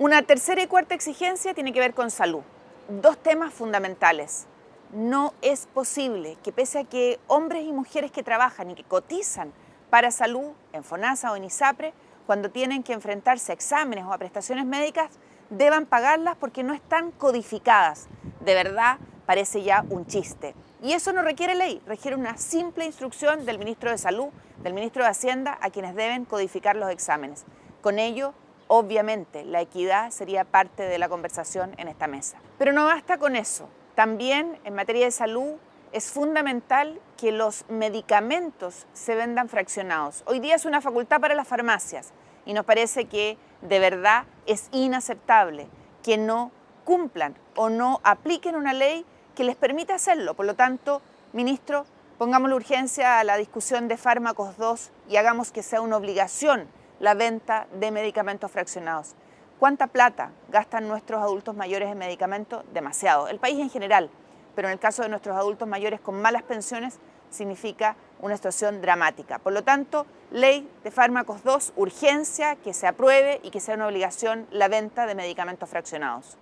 Una tercera y cuarta exigencia tiene que ver con salud. Dos temas fundamentales. No es posible que pese a que hombres y mujeres que trabajan y que cotizan para salud en FONASA o en ISAPRE, cuando tienen que enfrentarse a exámenes o a prestaciones médicas, deban pagarlas porque no están codificadas. De verdad, parece ya un chiste. Y eso no requiere ley, requiere una simple instrucción del ministro de Salud, del ministro de Hacienda, a quienes deben codificar los exámenes. Con ello, obviamente, la equidad sería parte de la conversación en esta mesa. Pero no basta con eso. También en materia de salud es fundamental que los medicamentos se vendan fraccionados. Hoy día es una facultad para las farmacias y nos parece que de verdad es inaceptable que no cumplan o no apliquen una ley que les permite hacerlo. Por lo tanto, ministro, pongamos la urgencia a la discusión de fármacos 2 y hagamos que sea una obligación la venta de medicamentos fraccionados. ¿Cuánta plata gastan nuestros adultos mayores en medicamentos? Demasiado. El país en general, pero en el caso de nuestros adultos mayores con malas pensiones significa una situación dramática. Por lo tanto, ley de fármacos 2, urgencia, que se apruebe y que sea una obligación la venta de medicamentos fraccionados.